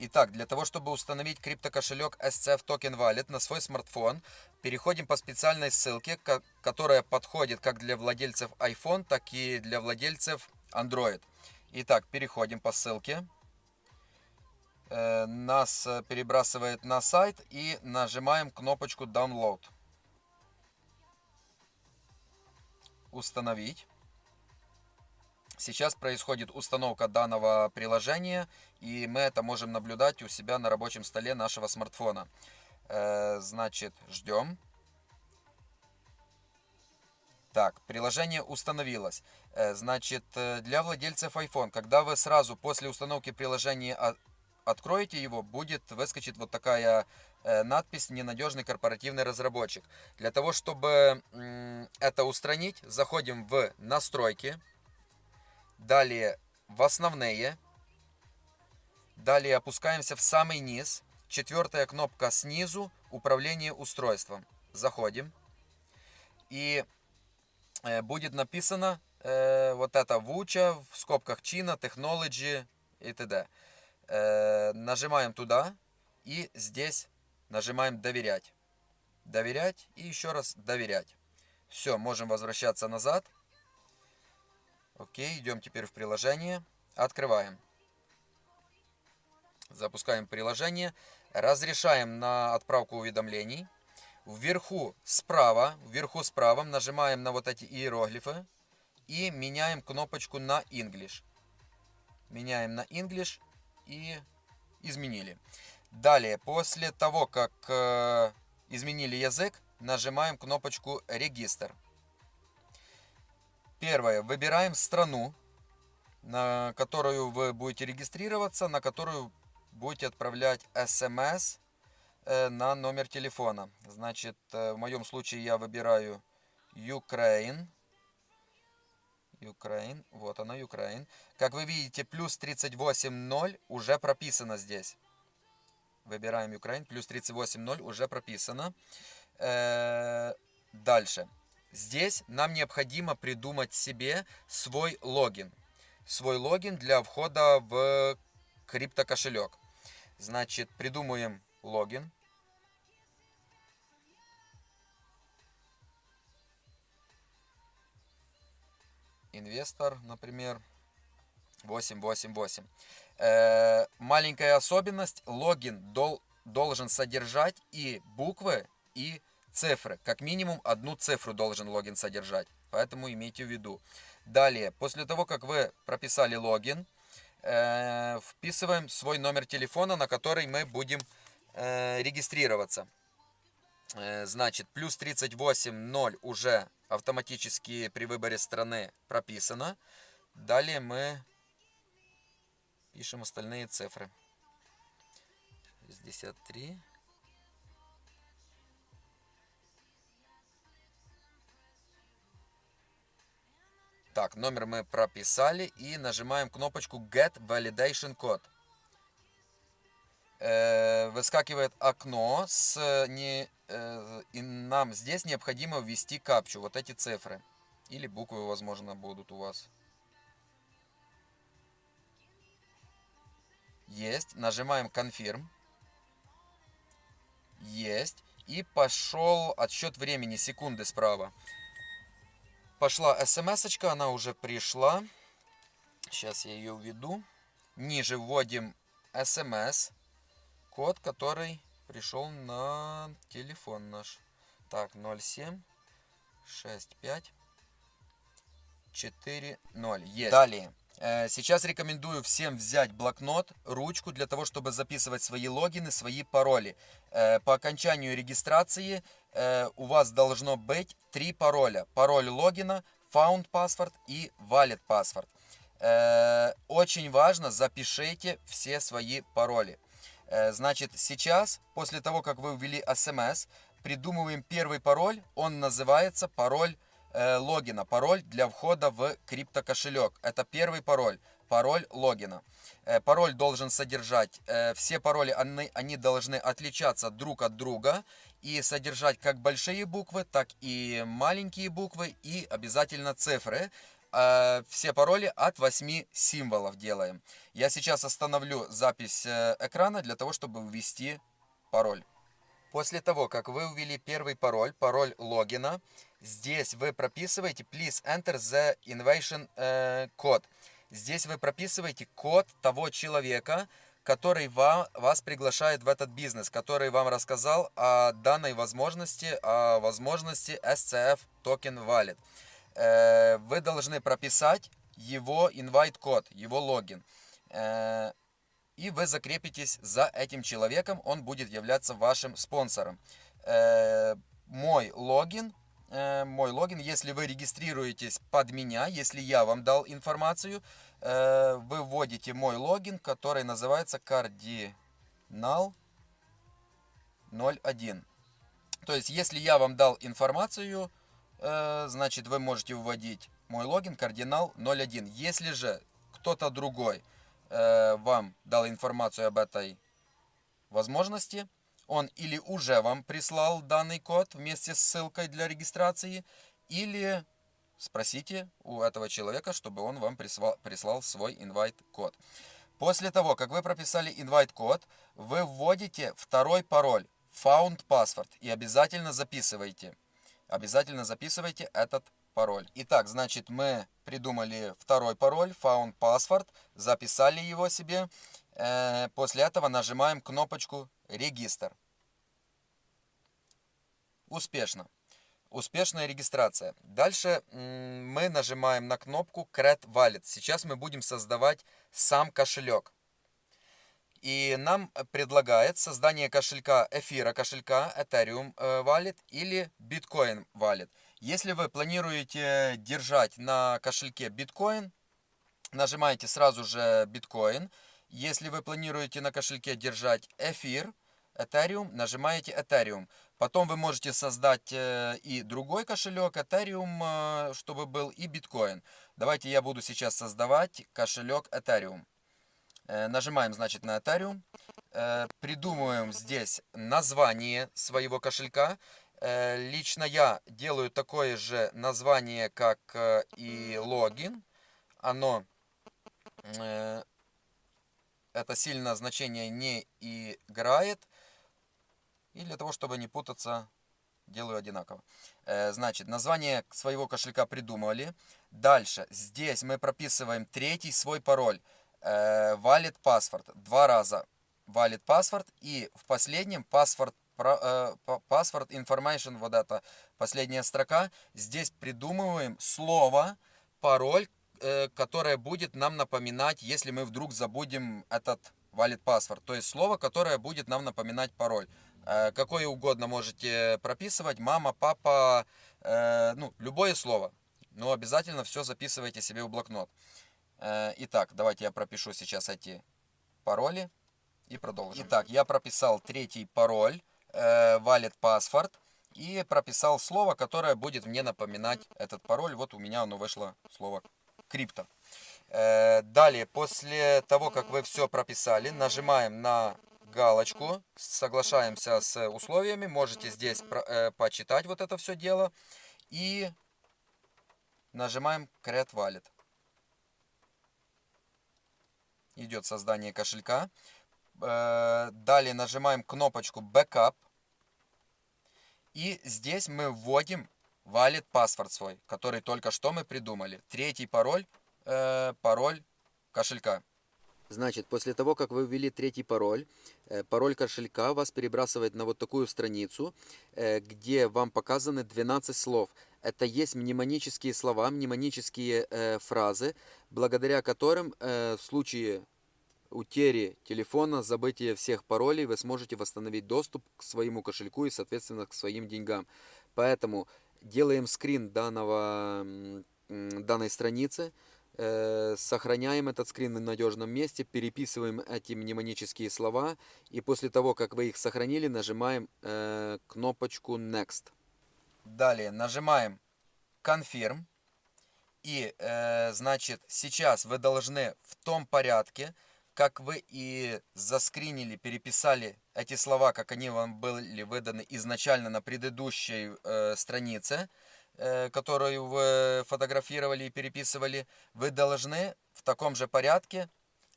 Итак, для того, чтобы установить криптокошелек SCF Token Wallet на свой смартфон, переходим по специальной ссылке, которая подходит как для владельцев iPhone, так и для владельцев Android. Итак, переходим по ссылке. Э, нас перебрасывает на сайт и нажимаем кнопочку Download. Установить. Сейчас происходит установка данного приложения, и мы это можем наблюдать у себя на рабочем столе нашего смартфона. Э, значит, ждем. Так, приложение установилось. Э, значит, э, для владельцев iPhone, когда вы сразу после установки приложения откроете его, будет выскочить вот такая надпись «Ненадежный корпоративный разработчик». Для того, чтобы это устранить, заходим в «Настройки», Далее в основные. Далее опускаемся в самый низ. Четвертая кнопка снизу. Управление устройством. Заходим. И э, будет написано э, вот это Вуча в скобках Чина, Technology и т.д. Э, нажимаем туда. И здесь нажимаем доверять. Доверять и еще раз доверять. Все, можем возвращаться назад. Окей, идем теперь в приложение. Открываем. Запускаем приложение. Разрешаем на отправку уведомлений. Вверху справа, вверху справа нажимаем на вот эти иероглифы. И меняем кнопочку на English. Меняем на English и изменили. Далее, после того, как э, изменили язык, нажимаем кнопочку «Регистр». Первое. Выбираем страну, на которую вы будете регистрироваться, на которую будете отправлять смс э, на номер телефона. Значит, э, в моем случае я выбираю Ukraine. Ukraine. Вот она, Ukraine. Как вы видите, плюс 38.0 уже прописано здесь. Выбираем Ukraine. Плюс 38.0 уже прописано. Э, дальше. Здесь нам необходимо придумать себе свой логин. Свой логин для входа в криптокошелек. Значит, придумаем логин. Инвестор, например, 888. Э, маленькая особенность. Логин дол, должен содержать и буквы, и цифры. Как минимум одну цифру должен логин содержать. Поэтому имейте в виду. Далее, после того, как вы прописали логин, э, вписываем свой номер телефона, на который мы будем э, регистрироваться. Э, значит, плюс 38.0 уже автоматически при выборе страны прописано. Далее мы пишем остальные цифры. 63. Так, номер мы прописали и нажимаем кнопочку Get Validation Code. Э, выскакивает окно с не, э, и нам здесь необходимо ввести капчу, вот эти цифры. Или буквы, возможно, будут у вас. Есть. Нажимаем Confirm. Есть. И пошел отсчет времени, секунды справа. Пошла смс она уже пришла. Сейчас я ее введу. Ниже вводим смс. Код, который пришел на телефон наш. Так, 07 65 4 0. Есть. Далее. Э, сейчас рекомендую всем взять блокнот, ручку для того, чтобы записывать свои логины, свои пароли. Э, по окончанию регистрации э, у вас должно быть три пароля. Пароль логина, found password и wallet password. Очень важно, запишите все свои пароли. Значит, сейчас, после того, как вы ввели смс, придумываем первый пароль. Он называется пароль э, логина, пароль для входа в криптокошелек. Это первый пароль, пароль логина. Э, пароль должен содержать, э, все пароли, они, они должны отличаться друг от друга и содержать как большие буквы, так и маленькие буквы и обязательно цифры. э, все пароли от 8 символов делаем. Я сейчас остановлю запись экрана для того, чтобы ввести пароль. После того, как вы ввели первый пароль, пароль логина, здесь вы прописываете please enter the innovation code. Здесь вы прописываете код того человека, который вам, вас приглашает в этот бизнес, который вам рассказал о данной возможности, о возможности SCF Token Wallet. Э, вы должны прописать его invite код, его логин. Э, и вы закрепитесь за этим человеком, он будет являться вашим спонсором. Э, мой логин логин. Если вы регистрируетесь под меня, если я вам дал информацию, э, вы вводите мой логин, который называется кардинал 01. То есть, если я вам дал информацию, э, значит, вы можете вводить мой логин кардинал 01. Если же кто-то другой вам дал информацию об этой возможности, он или уже вам прислал данный код вместе с ссылкой для регистрации, или спросите у этого человека, чтобы он вам прислал, прислал свой invite-код. После того, как вы прописали invite-код, вы вводите второй пароль, found password, и обязательно записывайте. Обязательно записывайте этот пароль. Итак, значит, мы придумали второй пароль, found password, записали его себе. Э, после этого нажимаем кнопочку «Регистр». Успешно. Успешная регистрация. Дальше мы нажимаем на кнопку Create Wallet. Сейчас мы будем создавать сам кошелек. И нам предлагает создание кошелька эфира кошелька Ethereum э, Wallet или Bitcoin Wallet. Если вы планируете держать на кошельке Bitcoin, нажимаете сразу же Bitcoin. Если вы планируете на кошельке держать эфир, Ethereum, нажимаете Ethereum. Потом вы можете создать э, и другой кошелек, Ethereum, э, чтобы был, и биткоин. Давайте я буду сейчас создавать кошелек Ethereum. Э, нажимаем, значит, на Ethereum. Придумываем здесь название своего кошелька. Лично я делаю такое же название, как и логин. Оно это сильно значение не играет. И для того, чтобы не путаться, делаю одинаково. Э, значит, название своего кошелька придумали. Дальше, здесь мы прописываем третий свой пароль. Э, valid password. Два раза valid password. И в последнем password э, password information, вот это последняя строка. Здесь придумываем слово, пароль, которое будет нам напоминать, если мы вдруг забудем этот valid password. То есть слово, которое будет нам напоминать пароль. Э, какое угодно можете прописывать, мама, папа, э, ну, любое слово. Но обязательно все записывайте себе в блокнот. Э, итак, давайте я пропишу сейчас эти пароли и продолжим. Итак, я прописал третий пароль, wallet password, и прописал слово, которое будет мне напоминать этот пароль. Вот у меня оно вышло, слово крипто. Далее, после того, как вы все прописали, нажимаем на галочку, соглашаемся с условиями, можете здесь э, почитать вот это все дело и нажимаем Create Wallet. Идет создание кошелька. Э, далее нажимаем кнопочку Backup. И здесь мы вводим Wallet паспорт свой, который только что мы придумали. Третий пароль, э, пароль кошелька. Значит, после того, как вы ввели третий пароль, э, пароль кошелька вас перебрасывает на вот такую страницу, э, где вам показаны 12 слов. Это есть мнемонические слова, мнемонические э, фразы, благодаря которым в случае утери телефона, забытия всех паролей, вы сможете восстановить доступ к своему кошельку и, соответственно, к своим деньгам. Поэтому делаем скрин данного, данной страницы, сохраняем этот скрин в надежном месте, переписываем эти мнемонические слова, и после того, как вы их сохранили, нажимаем э, кнопочку Next. Далее нажимаем Confirm, и, э, значит, сейчас вы должны в том порядке, как вы и заскринили, переписали эти слова, как они вам были выданы изначально на предыдущей э, странице, э, которую вы фотографировали и переписывали, вы должны в таком же порядке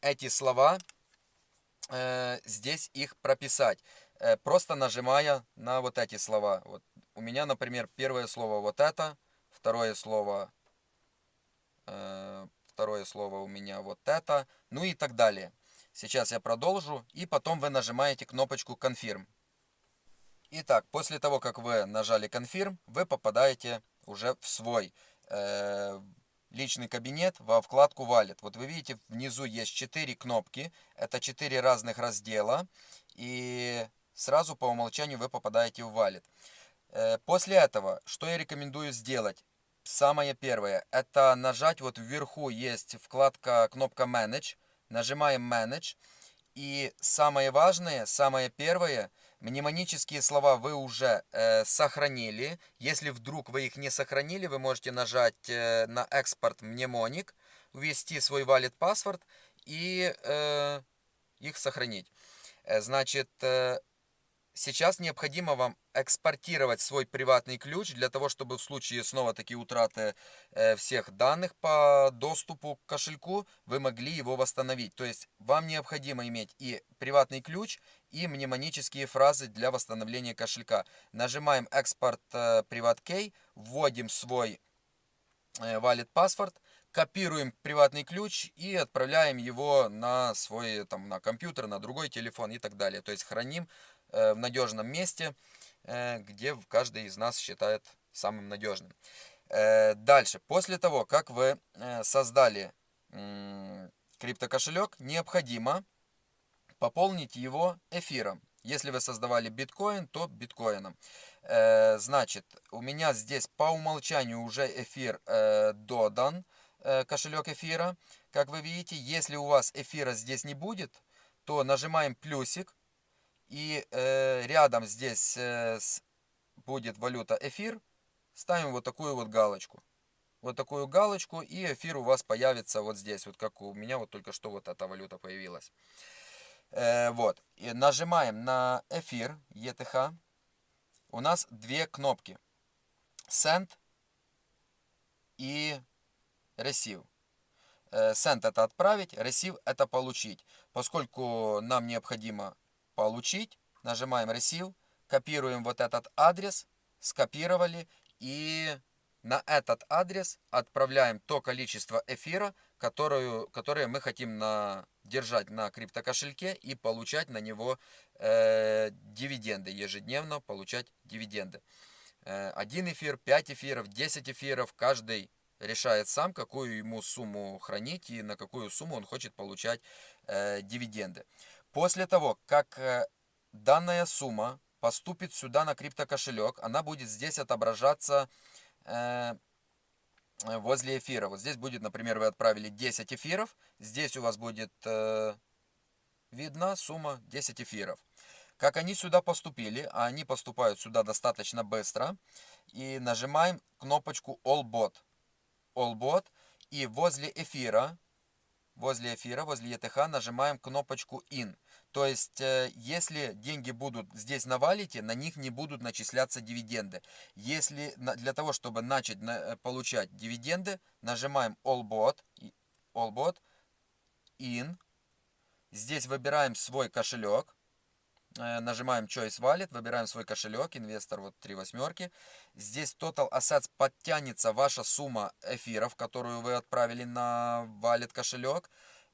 эти слова э, здесь их прописать, э, просто нажимая на вот эти слова. Вот у меня, например, первое слово вот это, второе слово, э, второе слово у меня вот это, ну и так далее. Сейчас я продолжу, и потом вы нажимаете кнопочку «Confirm». Итак, после того, как вы нажали «Confirm», вы попадаете уже в свой э, личный кабинет во вкладку Wallet. Вот вы видите, внизу есть 4 кнопки, это 4 разных раздела, и сразу по умолчанию вы попадаете в Wallet. Э, после этого, что я рекомендую сделать? Самое первое, это нажать вот вверху есть вкладка, кнопка Manage, нажимаем Manage, и самое важное, самое первое – Мнемонические слова вы уже э, сохранили. Если вдруг вы их не сохранили, вы можете нажать э, на экспорт мнемоник, ввести свой wallet password и э, их сохранить. Э, значит, э, Сейчас необходимо вам экспортировать свой приватный ключ для того, чтобы в случае снова таки утраты э, всех данных по доступу к кошельку вы могли его восстановить. То есть вам необходимо иметь и приватный ключ, и мнемонические фразы для восстановления кошелька. Нажимаем экспорт э, PrivatKey, вводим свой э, wallet password, копируем приватный ключ и отправляем его на свой там, на компьютер, на другой телефон и так далее. То есть храним Э, в надежном месте, э, где каждый из нас считает самым надежным. Э, дальше, после того, как вы создали криптокошелек, необходимо пополнить его эфиром. Если вы создавали биткоин, то биткоином. Значит, у меня здесь по умолчанию уже эфир додан, кошелек эфира. Как вы видите, если у вас эфира здесь не будет, то нажимаем плюсик и э, рядом здесь э, с, будет валюта эфир. Ставим вот такую вот галочку. Вот такую галочку, и эфир у вас появится вот здесь. Вот как у меня вот только что вот эта валюта появилась. Э, вот. И нажимаем на эфир ETH. У нас две кнопки. Send и Receive. Э, send это отправить, Receive это получить. Поскольку нам необходимо получить, нажимаем Receive, копируем вот этот адрес, скопировали и на этот адрес отправляем то количество эфира, которую, которое мы хотим на, держать на криптокошельке и получать на него э, дивиденды, ежедневно получать дивиденды. Э, один эфир, 5 эфиров, 10 эфиров, каждый решает сам, какую ему сумму хранить и на какую сумму он хочет получать э, дивиденды. После того, как э, данная сумма поступит сюда на криптокошелек, она будет здесь отображаться э, возле эфира. Вот здесь будет, например, вы отправили 10 эфиров, здесь у вас будет э, видна сумма 10 эфиров. Как они сюда поступили, а они поступают сюда достаточно быстро, и нажимаем кнопочку All Bot. All Bot, и возле эфира возле эфира, возле ETH нажимаем кнопочку IN. То есть, э, если деньги будут здесь на валите, на них не будут начисляться дивиденды. Если для того, чтобы начать э, получать дивиденды, нажимаем AllBot, AllBot IN. Здесь выбираем свой кошелек. Э, нажимаем Choice Wallet, выбираем свой кошелек, инвестор, вот три восьмерки. Здесь Total Assets подтянется ваша сумма эфиров, которую вы отправили на Wallet кошелек.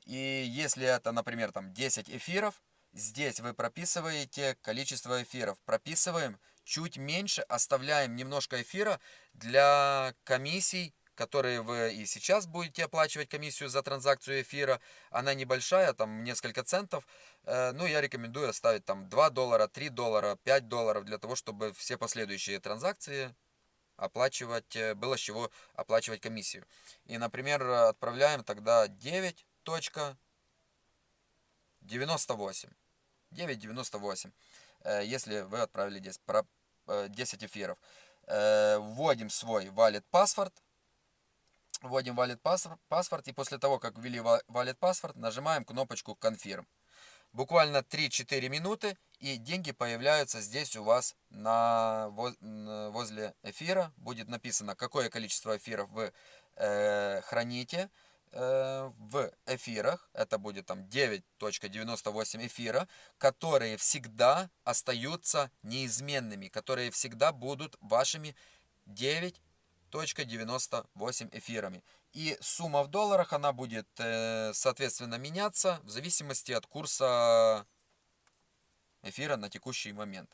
И если это, например, там 10 эфиров, здесь вы прописываете количество эфиров. Прописываем чуть меньше, оставляем немножко эфира для комиссий которые вы и сейчас будете оплачивать комиссию за транзакцию эфира. Она небольшая, там несколько центов. Э, ну, я рекомендую оставить там 2 доллара, 3 доллара, 5 долларов, для того, чтобы все последующие транзакции оплачивать, э, было с чего оплачивать комиссию. И, например, отправляем тогда 9.98. 9.98, э, если вы отправили 10, 10 эфиров. Вводим свой wallet password Вводим wallet password и после того, как ввели wallet password, нажимаем кнопочку Confirm. Буквально 3-4 минуты, и деньги появляются здесь у вас на, возле эфира. Будет написано, какое количество эфиров вы э, храните э, в эфирах. Это будет там 9.98 эфира, которые всегда остаются неизменными, которые всегда будут вашими 9.98 эфирами. И сумма в долларах, она будет, э, соответственно, меняться в зависимости от курса эфира на текущий момент.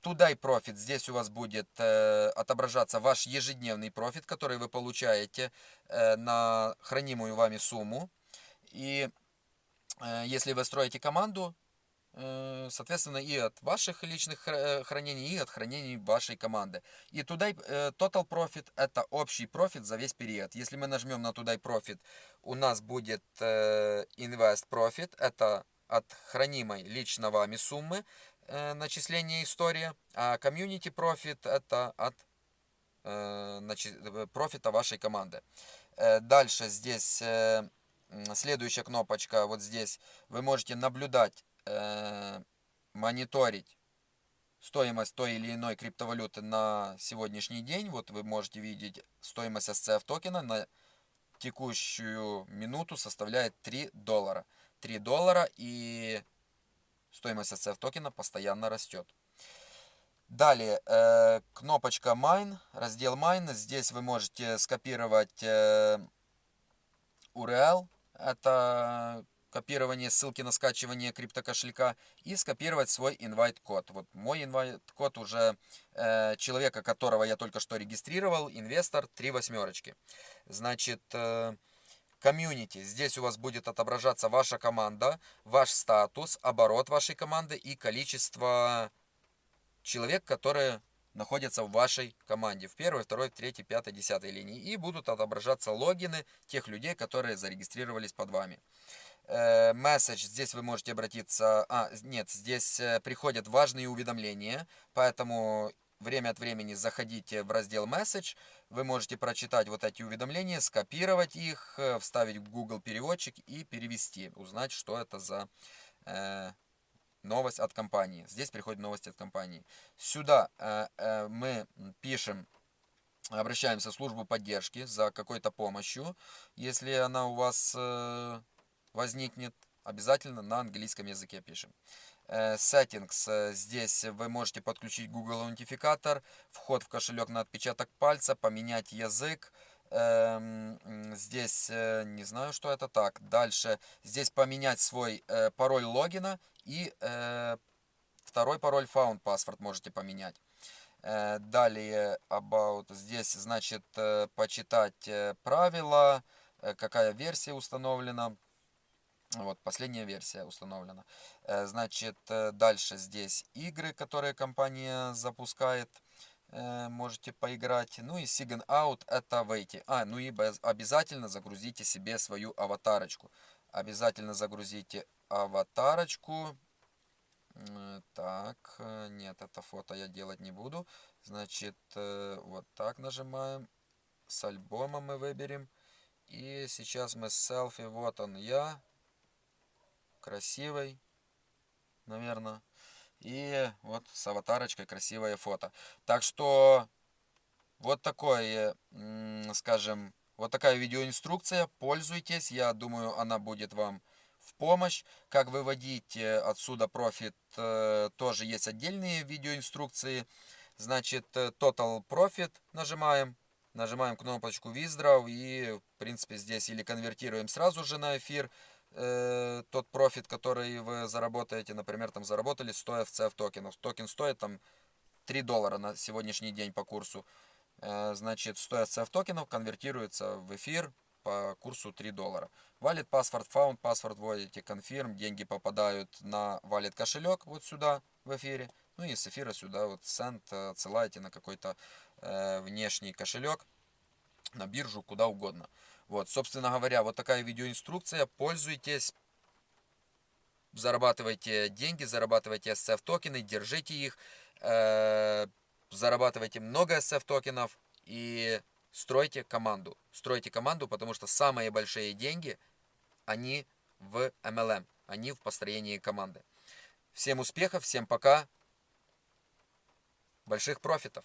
Туда и профит. Здесь у вас будет э, отображаться ваш ежедневный профит, который вы получаете э, на хранимую вами сумму. И если вы строите команду, соответственно, и от ваших личных э, хранений, и от хранений вашей команды. И туда э, total profit это общий профит за весь период. Если мы нажмем на туда profit, у нас будет э, invest profit, это от хранимой лично вами суммы э, начисления истории, а community profit это от э, э, профита вашей команды. Э, дальше здесь э, следующая кнопочка, вот здесь вы можете наблюдать, э, мониторить стоимость той или иной криптовалюты на сегодняшний день. Вот вы можете видеть стоимость SCF токена на текущую минуту составляет 3 доллара. 3 доллара и стоимость SCF токена постоянно растет. Далее, э, кнопочка Mine, раздел Mine. Здесь вы можете скопировать э, URL. Это копирование ссылки на скачивание криптокошелька и скопировать свой инвайт-код. Вот мой инвайт-код уже э, человека, которого я только что регистрировал, инвестор, три восьмерочки. Значит, э, Community. Здесь у вас будет отображаться ваша команда, ваш статус, оборот вашей команды и количество человек, которые находятся в вашей команде. В первой, второй, третьей, пятой, десятой линии. И будут отображаться логины тех людей, которые зарегистрировались под вами. Месседж, здесь вы можете обратиться... А, нет, здесь э, приходят важные уведомления, поэтому время от времени заходите в раздел Message, вы можете прочитать вот эти уведомления, скопировать их, э, вставить в Google переводчик и перевести, узнать, что это за э, новость от компании. Здесь приходит новость от компании. Сюда э, э, мы пишем, обращаемся в службу поддержки за какой-то помощью, если она у вас э, возникнет, обязательно на английском языке пишем. Э, settings. Э, здесь вы можете подключить Google аутентификатор, вход в кошелек на отпечаток пальца, поменять язык. Эм, здесь э, не знаю, что это так. Дальше здесь поменять свой пароль логина и второй пароль found password можете поменять. Далее about здесь значит почитать правила, какая версия установлена. Вот, последняя версия установлена. Э, значит, э, дальше здесь игры, которые компания запускает. Э, можете поиграть. Ну и Sign Out это выйти. А, ну и обязательно загрузите себе свою аватарочку. Обязательно загрузите аватарочку. Так, нет, это фото я делать не буду. Значит, вот так нажимаем. С альбома мы выберем. И сейчас мы селфи, вот он я красивой, наверное. И вот с аватарочкой красивое фото. Так что вот такое, скажем, вот такая видеоинструкция. Пользуйтесь. Я думаю, она будет вам в помощь. Как выводить э, отсюда профит, э, тоже есть отдельные видеоинструкции. Значит, э, Total Profit нажимаем. Нажимаем кнопочку Withdraw и, в принципе, здесь или конвертируем сразу же на эфир, э, тот профит, который вы заработаете, например, там заработали 100 FCF токенов. Токен стоит там 3 доллара на сегодняшний день по курсу. Э, значит, 100 FCF токенов конвертируется в эфир по курсу 3 доллара. Wallet password found, password вводите, confirm, деньги попадают на wallet кошелек вот сюда в эфире. Ну и с эфира сюда вот send отсылаете на какой-то э, внешний кошелек, на биржу, куда угодно. Вот, собственно говоря, вот такая видеоинструкция. Пользуйтесь, зарабатывайте деньги, зарабатывайте SF токены, держите их, э, зарабатывайте много SF токенов и стройте команду. Стройте команду, потому что самые большие деньги, они в MLM. не в построении команды. Всем успехов, всем пока. Больших профитов.